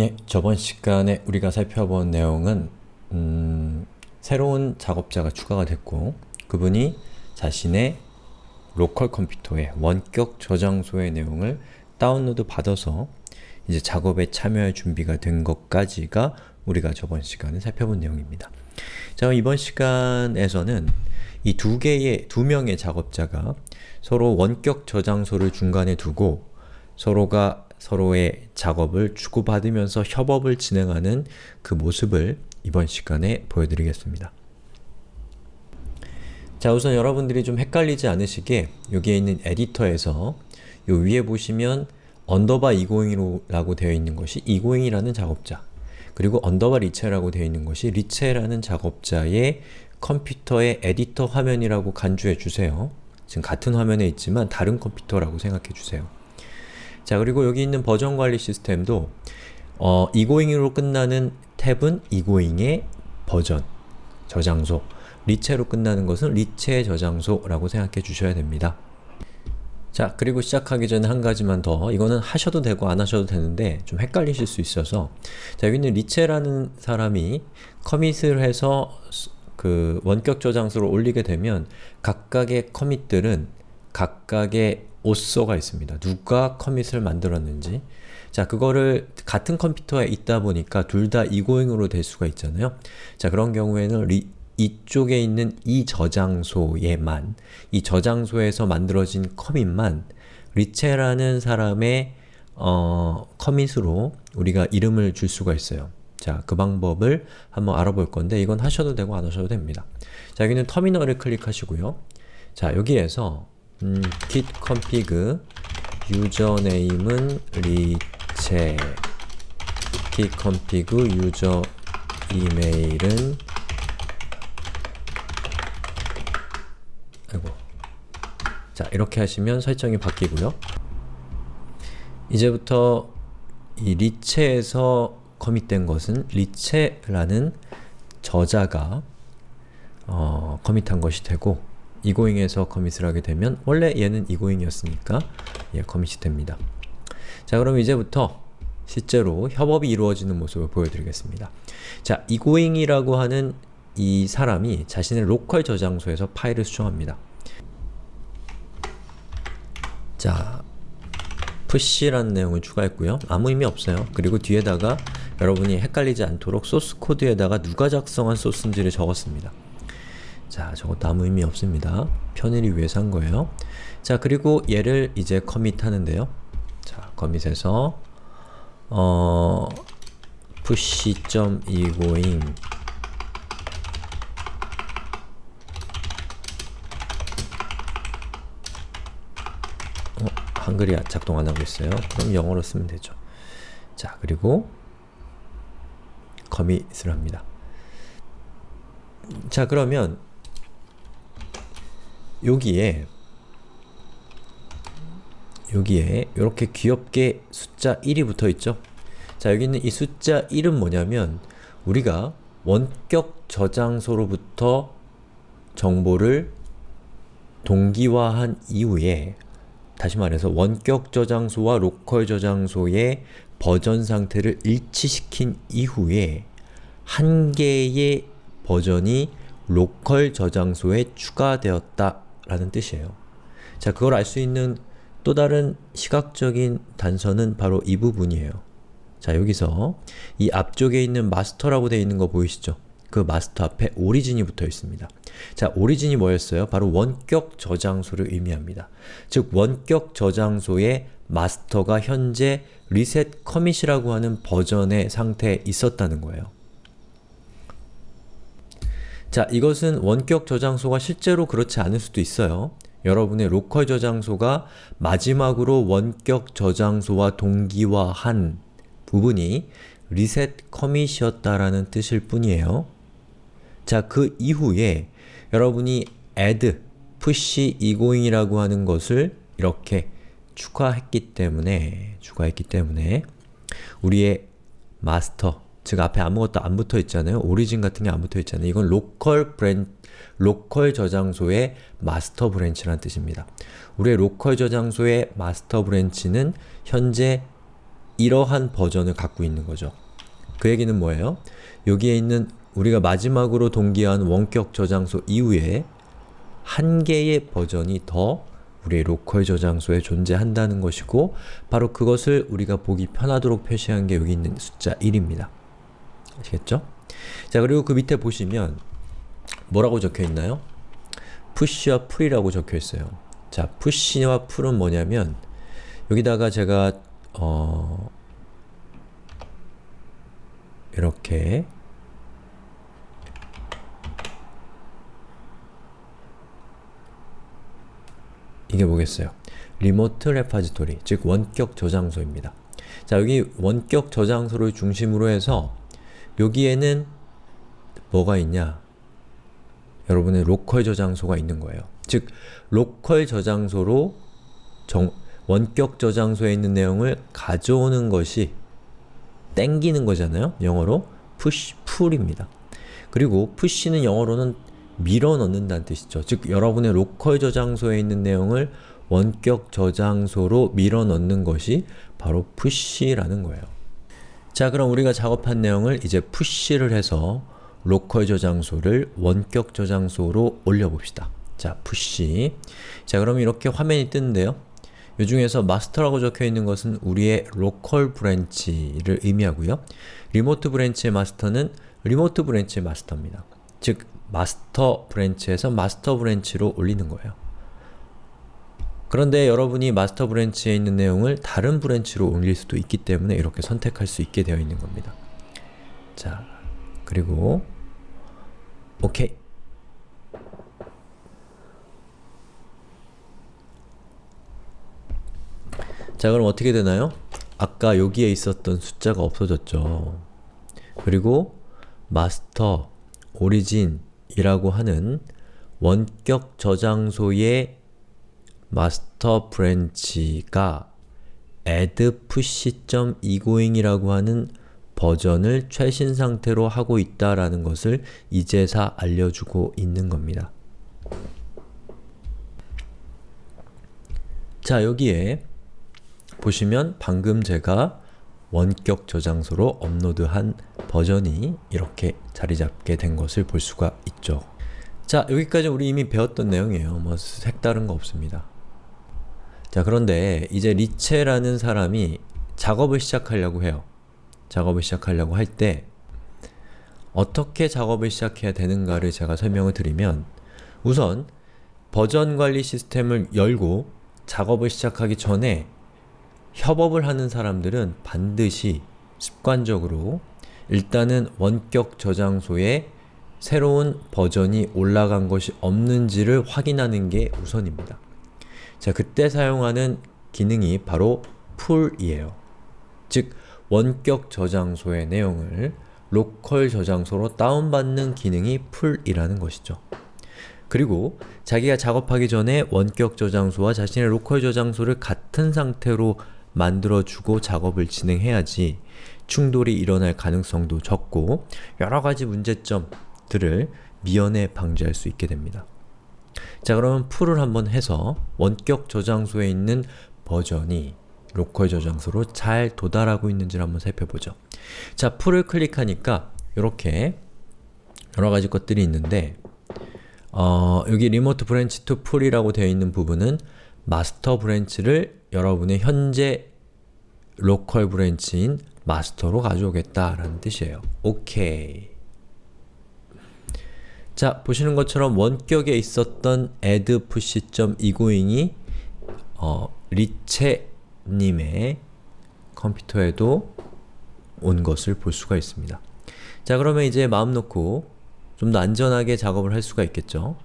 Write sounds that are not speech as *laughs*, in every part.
예, 저번 시간에 우리가 살펴본 내용은 음, 새로운 작업자가 추가가 됐고 그분이 자신의 로컬 컴퓨터에 원격 저장소의 내용을 다운로드 받아서 이제 작업에 참여할 준비가 된 것까지가 우리가 저번 시간에 살펴본 내용입니다. 자, 이번 시간에서는 이 두 개의, 두 명의 작업자가 서로 원격 저장소를 중간에 두고 서로가 서로의 작업을 주고받으면서 협업을 진행하는 그 모습을 이번 시간에 보여드리겠습니다. 자 우선 여러분들이 좀 헷갈리지 않으시게 여기에 있는 에디터에서 요 위에 보시면 언더바 250이라고 되어 있는 것이 egoing이라는 작업자 그리고 underbar 리체라고 되어 있는 것이 리체라는 작업자의 컴퓨터의 에디터 화면이라고 간주해 주세요. 지금 같은 화면에 있지만 다른 컴퓨터라고 생각해 주세요. 자 그리고 여기 있는 버전 관리 시스템도 어, egoing으로 끝나는 탭은 egoing의 버전, 저장소. 리체로 끝나는 것은 리체 저장소라고 생각해 주셔야 됩니다. 자 그리고 시작하기 전에 한 가지만 더. 이거는 하셔도 되고 안 하셔도 되는데 좀 헷갈리실 수 있어서. 자 여기 있는 리체라는 사람이 commit을 해서 그 원격 저장소를 올리게 되면 각각의 커밋들은 각각의 오쏘가 있습니다. 누가 커밋을 만들었는지 자 그거를 같은 컴퓨터에 있다 보니까 둘 다 이고잉으로 될 수가 있잖아요. 자 그런 경우에는 리, 이쪽에 있는 이 저장소에만 이 저장소에서 만들어진 커밋만 리체라는 사람의 어, 커밋으로 우리가 이름을 줄 수가 있어요. 자, 그 방법을 한번 알아볼 건데 이건 하셔도 되고 안 하셔도 됩니다. 자, 여기는 터미널을 클릭하시고요. 자, 여기에서 음, git config 유저네임은 리체. git config 유저 이메일은 아이고. 자 이렇게 하시면 설정이 바뀌고요. 이제부터 이 리체에서 commit된 것은 리체라는 저자가 어, commit한 것이 되고 egoing에서 commit을 하게 되면 원래 얘는 egoing이었으니까 예, commit이 됩니다. 자 그럼 이제부터 실제로 협업이 이루어지는 모습을 보여드리겠습니다. 자, egoing이라고 하는 이 사람이 자신의 local 저장소에서 파일을 수정합니다. 자, push라는 내용을 추가했고요. 아무 의미 없어요. 그리고 뒤에다가 여러분이 헷갈리지 않도록 소스 코드에다가 누가 작성한 소스인지를 적었습니다. 자, 저것도 아무 의미 없습니다. 편의를 위해서 한 거예요. 자, 그리고 얘를 이제 커밋 하는데요. 자, 커밋에서 어... push.egoing 어, 한글이 작동 안 하고 있어요. 그럼 영어로 쓰면 되죠. 자, 그리고 커밋을 합니다. 자, 그러면 여기에 여기에 이렇게 귀엽게 숫자 1이 붙어 있죠? 자 여기 있는 이 숫자 1은 뭐냐면 우리가 원격 저장소로부터 정보를 동기화한 이후에 다시 말해서 원격 저장소와 local 저장소의 버전 상태를 일치시킨 이후에 한 개의 버전이 local 저장소에 추가되었다 라는 뜻이에요. 자, 그걸 알 수 있는 또 다른 시각적인 단서는 바로 이 부분이에요. 자, 여기서 이 앞쪽에 있는 master라고 되어 있는 거 보이시죠? 그 마스터 앞에 origin이 붙어 있습니다. 자, origin이 뭐였어요? 바로 원격 저장소를 의미합니다. 즉, 원격 저장소의 master가 현재 reset commit이라고 하는 버전의 상태에 있었다는 거예요. 자, 이것은 원격 저장소가 실제로 그렇지 않을 수도 있어요. 여러분의 local 저장소가 마지막으로 원격 저장소와 동기화한 부분이 reset commit이었다라는 뜻일 뿐이에요. 자, 그 이후에 여러분이 add, push egoing이라고 하는 것을 이렇게 추가했기 때문에 추가했기 때문에 우리의 마스터, 즉 앞에 아무것도 안 붙어 있잖아요. origin 같은 게 안 붙어 있잖아요. 이건 local bran local 저장소의 master branch라는 뜻입니다. 우리의 local 저장소의 master branch는 현재 이러한 버전을 갖고 있는 거죠. 그 얘기는 뭐예요? 여기에 있는 우리가 마지막으로 동기화한 원격 저장소 이후에 한 개의 버전이 더 우리의 로컬 저장소에 존재한다는 것이고 바로 그것을 우리가 보기 편하도록 표시한 게 여기 있는 숫자 1입니다. 아시겠죠? 자 그리고 그 밑에 보시면 뭐라고 적혀 있나요? push와 pull이라고 적혀 있어요. 자, push와 pull은 뭐냐면 여기다가 제가 어 이렇게 이게 뭐겠어요? 리모트 레파지토리, 즉 원격 저장소입니다. 자, 여기 원격 저장소를 중심으로 해서 여기에는 뭐가 있냐? 여러분의 local 저장소가 있는 거예요. 즉, local 저장소로 정, 원격 저장소에 있는 내용을 가져오는 것이 땡기는 거잖아요? 영어로 push, pull입니다. 그리고 push는 영어로는 밀어넣는다는 뜻이죠. 즉, 여러분의 local 저장소에 있는 내용을 원격 저장소로 밀어넣는 것이 바로 push라는 거예요. 자, 그럼 우리가 작업한 내용을 이제 push를 해서 local 저장소를 원격 저장소로 올려봅시다. 자, push. 자, 그럼 이렇게 화면이 뜨는데요. 이 중에서 master라고 적혀있는 것은 우리의 local branch를 의미하고요. remote branch의 master는 remote branch의 master입니다. 즉, master branch에서 master branch로 올리는 거예요. 그런데 여러분이 master branch에 있는 내용을 다른 branch로 올릴 수도 있기 때문에 이렇게 선택할 수 있게 되어 있는 겁니다. 자, 그리고 오케이 자 그럼 어떻게 되나요? 아까 여기에 있었던 숫자가 없어졌죠. 그리고 master, origin이라고 하는 원격 저장소의 master branch가 add push.egoing이라고 하는 버전을 최신 상태로 하고 있다라는 것을 이제사 알려주고 있는 겁니다. 자, 여기에 보시면 방금 제가 원격 저장소로 업로드한 버전이 이렇게 자리 잡게 된 것을 볼 수가 있죠. 자, 여기까지 우리 이미 배웠던 내용이에요. 뭐 색다른 거 없습니다. 자, 그런데 이제 리체라는 사람이 작업을 시작하려고 해요. 작업을 시작하려고 할 때 어떻게 작업을 시작해야 되는가를 제가 설명을 드리면 우선 버전 관리 시스템을 열고 작업을 시작하기 전에 협업을 하는 사람들은 반드시 습관적으로 일단은 원격 저장소에 새로운 버전이 올라간 것이 없는지를 확인하는 게 우선입니다. 자, 그때 사용하는 기능이 바로 pull이에요. 즉, 원격 저장소의 내용을 local 저장소로 다운받는 기능이 pull이라는 것이죠. 그리고 자기가 작업하기 전에 원격 저장소와 자신의 local 저장소를 같은 상태로 만들어주고 작업을 진행해야지 충돌이 일어날 가능성도 적고 여러가지 문제점들을 미연에 방지할 수 있게 됩니다. 자 그러면 pull을 한번 해서 원격 저장소에 있는 버전이 local 저장소로 잘 도달하고 있는지를 한번 살펴보죠. 자, pull을 클릭하니까 이렇게 여러가지 것들이 있는데 어, 여기 remote branch to pull이라고 되어 있는 부분은 master branch를 여러분의 현재 local branch인 master로 가져오겠다라는 뜻이에요. 오케이. 자, 보시는 것처럼 원격에 있었던 add push.egoing이 어, 리체님의 컴퓨터에도 온 것을 볼 수가 있습니다. 자, 그러면 이제 마음 놓고 좀 더 안전하게 작업을 할 수가 있겠죠.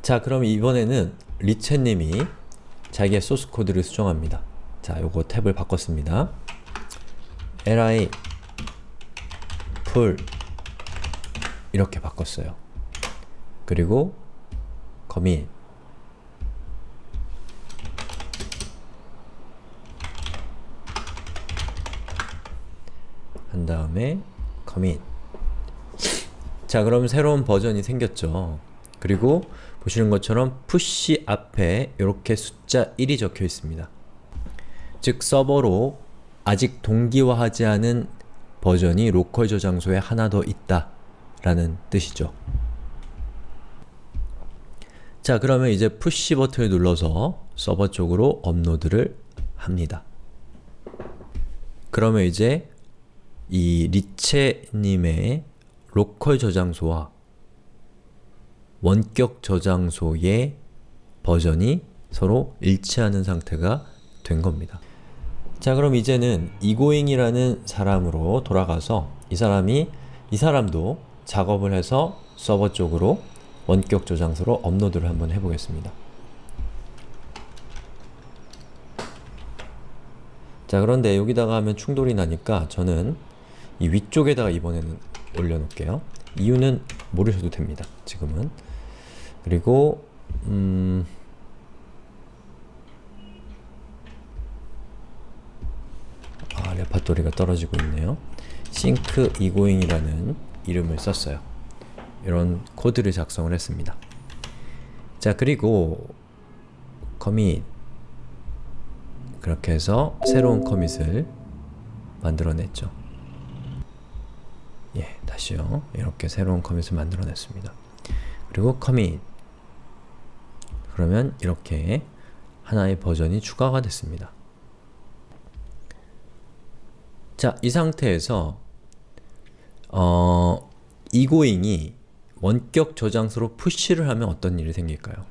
자, 그럼 이번에는 리체님이 자기의 소스 코드를 수정합니다. 자, 요거 탭을 바꿨습니다. li pull 이렇게 바꿨어요. 그리고 commit 한 다음에 commit 자 그럼 새로운 버전이 생겼죠. 그리고 보시는 것처럼 push 앞에 이렇게 숫자 1이 적혀 있습니다. 즉 서버로 아직 동기화하지 않은 버전이 local 저장소에 하나 더 있다 라는 뜻이죠. 자 그러면 이제 push 버튼을 눌러서 서버 쪽으로 업로드를 합니다. 그러면 이제 이 리체님의 local 저장소와 원격 저장소의 버전이 서로 일치하는 상태가 된 겁니다. 자 그럼 이제는 이고잉이라는 사람으로 돌아가서 이 사람이 이 사람도 작업을 해서 서버 쪽으로 원격 저장소로 업로드를 한번 해보겠습니다. 자 그런데 여기다가 하면 충돌이 나니까 저는 이 위쪽에다가 이번에는 올려놓을게요. 이유는 모르셔도 됩니다. 지금은. 그리고 음... 아, 레파토리가 떨어지고 있네요. 싱크 이고잉이라는 이름을 썼어요. 이런 코드를 작성을 했습니다. 자 그리고 커밋 그렇게 해서 새로운 커밋을 만들어냈죠. 예, 다시요. 이렇게 새로운 커밋을 만들어냈습니다. 그리고 커밋 그러면 이렇게 하나의 버전이 추가가 됐습니다. 자, 이 상태에서 어, 이고잉이 원격 저장소로 푸시를 하면 어떤 일이 생길까요?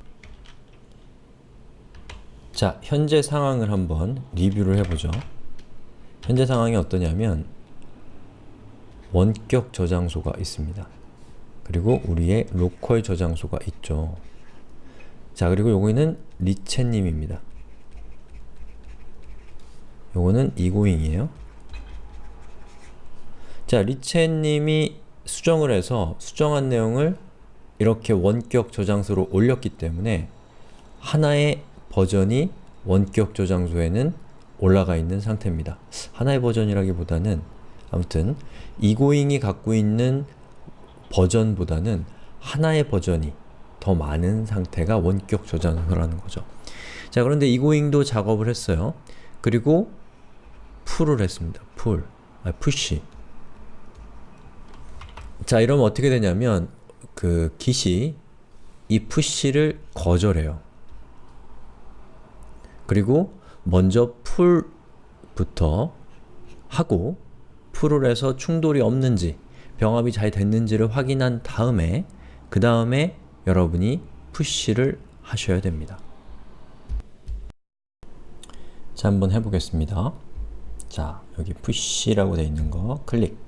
자, 현재 상황을 한번 리뷰를 해보죠. 현재 상황이 어떠냐면 원격 저장소가 있습니다. 그리고 우리의 local 저장소가 있죠. 자, 그리고 요거는 리체님입니다. 요거는 이고잉이에요. 자, 리체님이 수정을 해서 수정한 내용을 이렇게 원격 저장소로 올렸기 때문에 하나의 버전이 원격 저장소에는 올라가 있는 상태입니다. 하나의 버전이라기보다는 아무튼 이고잉이 갖고 있는 버전보다는 하나의 버전이 더 많은 상태가 원격 저장소라는 거죠. 자 그런데 이고잉도 작업을 했어요. 그리고 pull을 했습니다. pull, 아, push 자 이러면 어떻게 되냐면 그 git이 이 푸시를 거절해요. 그리고 먼저 풀부터 하고 풀을 해서 충돌이 없는지 병합이 잘 됐는지를 확인한 다음에 그 다음에 여러분이 푸시를 하셔야 됩니다. 자 한번 해보겠습니다. 자 여기 push라고 되어 있는 거 클릭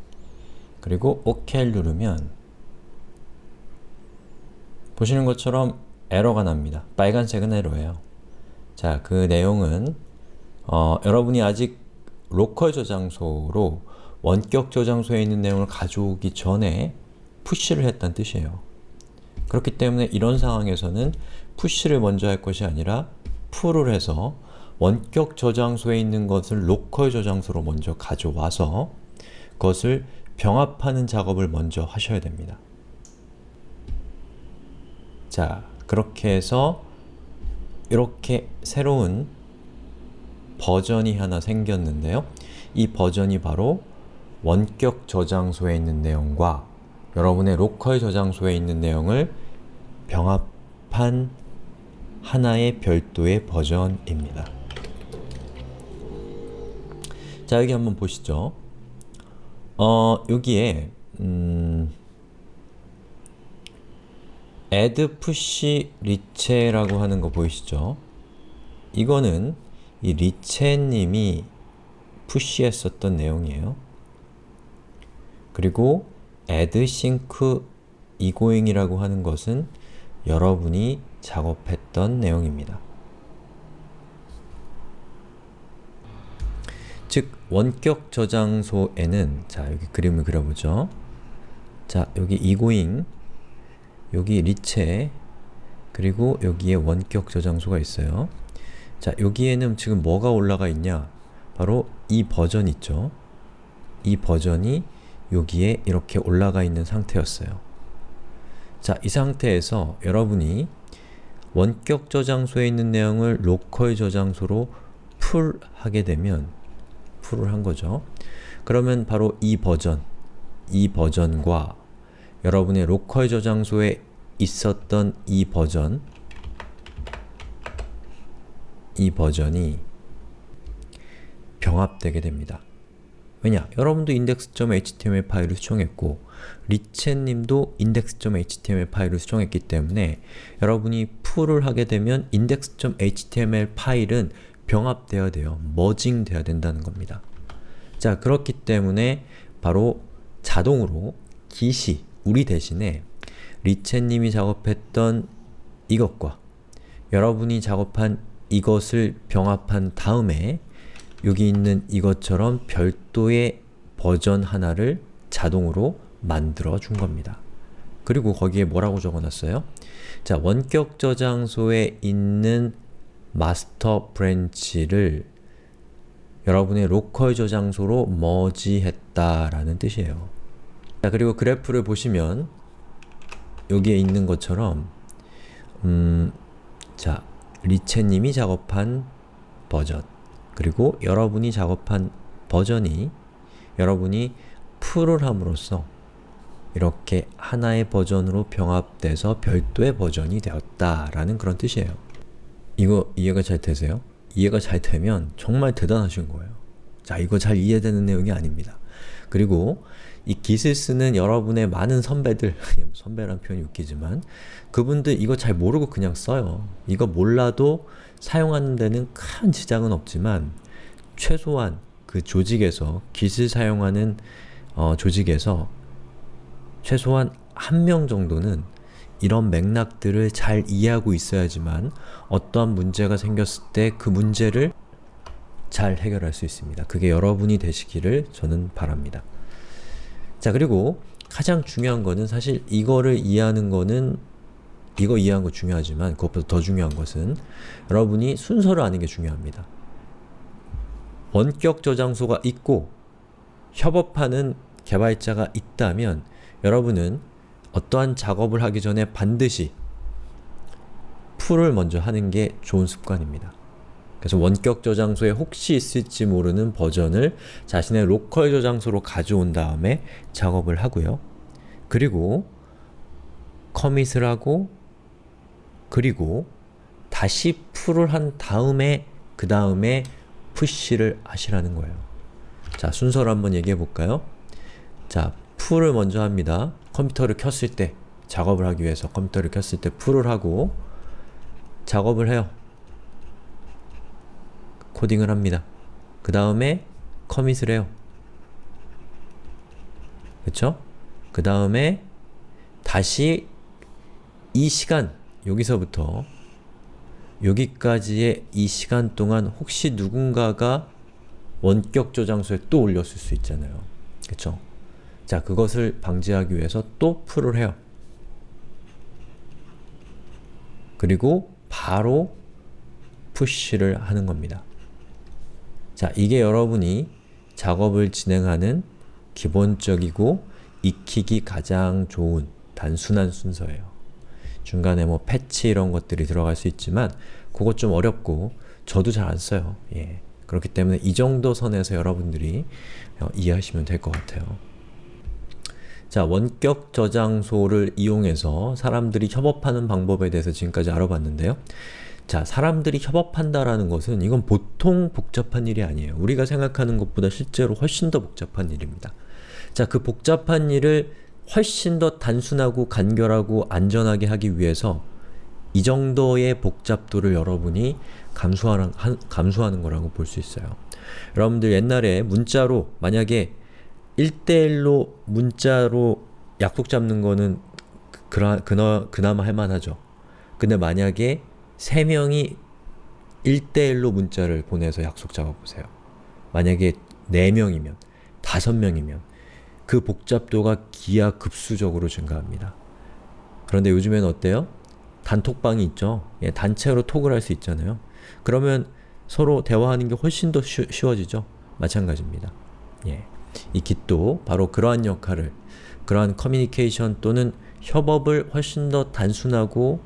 그리고 OK를 누르면 보시는 것처럼 에러가 납니다. 빨간색은 에러예요. 자, 그 내용은 어, 여러분이 아직 local 저장소로 원격 저장소에 있는 내용을 가져오기 전에 push를 했다는 뜻이에요. 그렇기 때문에 이런 상황에서는 push를 먼저 할 것이 아니라 pull을 해서 원격 저장소에 있는 것을 local 저장소로 먼저 가져와서 그것을 병합하는 작업을 먼저 하셔야 됩니다. 자, 그렇게 해서 이렇게 새로운 버전이 하나 생겼는데요. 이 버전이 바로 원격 저장소에 있는 내용과 여러분의 local 저장소에 있는 내용을 병합한 하나의 별도의 버전입니다. 자, 여기 한번 보시죠. 어, 여기에 음, add push 리체라고 하는 거 보이시죠? 이거는 이 리체님이 푸시했었던 내용이에요. 그리고 add sync egoing이라고 하는 것은 여러분이 작업했던 내용입니다. 즉, 원격 저장소에는 자, 여기 그림을 그려보죠. 자, 여기 egoing 여기 리체 그리고 여기에 원격 저장소가 있어요. 자, 여기에는 지금 뭐가 올라가 있냐? 바로 이 버전 있죠? 이 버전이 여기에 이렇게 올라가 있는 상태였어요. 자, 이 상태에서 여러분이 원격 저장소에 있는 내용을 local 저장소로 pull하게 되면 pull을 한 거죠. 그러면 바로 이 버전, 이 버전과 여러분의 local 저장소에 있었던 이 버전 이 버전이 병합되게 됩니다. 왜냐? 여러분도 index.html 파일을 수정했고 리첸님도 index.html 파일을 수정했기 때문에 여러분이 풀을 하게 되면 index.html 파일은 병합되어야 돼요. 머징 돼야 된다는 겁니다. 자, 그렇기 때문에 바로 자동으로 git이 우리 대신에 리첸님이 작업했던 이것과 여러분이 작업한 이것을 병합한 다음에 여기 있는 이것처럼 별도의 버전 하나를 자동으로 만들어 준 겁니다. 그리고 거기에 뭐라고 적어놨어요? 자, 원격 저장소에 있는 master branch를 여러분의 local 저장소로 merge했다라는 뜻이에요. 자, 그리고 그래프를 보시면 여기에 있는 것처럼 음, 자, 리체님이 작업한 버전 그리고 여러분이 작업한 버전이 여러분이 풀을 함으로써 이렇게 하나의 버전으로 병합돼서 별도의 버전이 되었다라는 그런 뜻이에요. 이거 이해가 잘 되세요? 이해가 잘 되면 정말 대단하신 거예요. 자, 이거 잘 이해되는 내용이 아닙니다. 그리고 이 깃을 쓰는 여러분의 많은 선배들, *laughs* 선배란 표현이 웃기지만 그분들 이거 잘 모르고 그냥 써요. 이거 몰라도 사용하는 데는 큰 지장은 없지만 최소한 그 조직에서 깃을 사용하는 어, 조직에서 최소한 한 명 정도는 이런 맥락들을 잘 이해하고 있어야지만 어떠한 문제가 생겼을 때 그 문제를 잘 해결할 수 있습니다. 그게 여러분이 되시기를 저는 바랍니다. 자 그리고 가장 중요한 거는 사실 이거를 이해하는 거는 이거 이해한 거 중요하지만 그것보다 더 중요한 것은 여러분이 순서를 아는 게 중요합니다. 원격 저장소가 있고 협업하는 개발자가 있다면 여러분은 어떠한 작업을 하기 전에 반드시 풀을 먼저 하는 게 좋은 습관입니다. 그래서 원격 저장소에 혹시 있을지 모르는 버전을 자신의 로컬 저장소로 가져온 다음에 작업을 하고요. 그리고 커밋을 하고 그리고 다시 풀을 한 다음에 그 다음에 푸시를 하시라는 거예요. 자, 순서를 한번 얘기해 볼까요? 자, 풀을 먼저 합니다. 컴퓨터를 켰을 때 작업을 하기 위해서 컴퓨터를 켰을 때 풀을 하고 작업을 해요. 코딩을 합니다. 그 다음에 커밋을 해요. 그쵸? 그 다음에 다시 이 시간, 여기서부터 여기까지의 이 시간 동안 혹시 누군가가 원격 저장소에 또 올렸을 수 있잖아요. 그쵸? 자, 그것을 방지하기 위해서 또 풀을 해요. 그리고 바로 푸시를 하는 겁니다. 자, 이게 여러분이 작업을 진행하는 기본적이고 익히기 가장 좋은 단순한 순서예요. 중간에 뭐 패치 이런 것들이 들어갈 수 있지만 그것 좀 어렵고 저도 잘 안 써요. 예. 그렇기 때문에 이 정도 선에서 여러분들이 어, 이해하시면 될 것 같아요. 자, 원격 저장소를 이용해서 사람들이 협업하는 방법에 대해서 지금까지 알아봤는데요. 자, 사람들이 협업한다라는 것은 이건 보통 복잡한 일이 아니에요. 우리가 생각하는 것보다 실제로 훨씬 더 복잡한 일입니다. 자, 그 복잡한 일을 훨씬 더 단순하고 간결하고 안전하게 하기 위해서 이 정도의 복잡도를 여러분이 감수하는, 감수하는 거라고 볼 수 있어요. 여러분들 옛날에 문자로 만약에 1대1로 문자로 약속 잡는 거는 그나, 그나, 그나마 할만하죠. 근데 만약에 3명이 1대1로 문자를 보내서 약속 잡아보세요. 만약에 4명이면, 5명이면 그 복잡도가 기하급수적으로 증가합니다. 그런데 요즘에는 어때요? 단톡방이 있죠? 예, 단체로 톡을 할 수 있잖아요. 그러면 서로 대화하는 게 훨씬 더 쉬, 쉬워지죠? 마찬가지입니다. 예. 이 Git도 바로 그러한 역할을, 그러한 커뮤니케이션 또는 협업을 훨씬 더 단순하고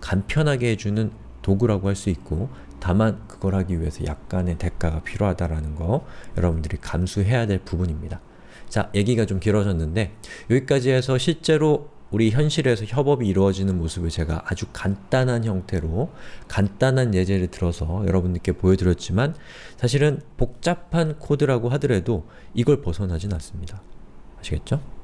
간편하게 해주는 도구라고 할 수 있고 다만 그걸 하기 위해서 약간의 대가가 필요하다라는 거 여러분들이 감수해야 될 부분입니다. 자, 얘기가 좀 길어졌는데 여기까지 해서 실제로 우리 현실에서 협업이 이루어지는 모습을 제가 아주 간단한 형태로 간단한 예제를 들어서 여러분들께 보여드렸지만 사실은 복잡한 코드라고 하더라도 이걸 벗어나진 않습니다. 아시겠죠?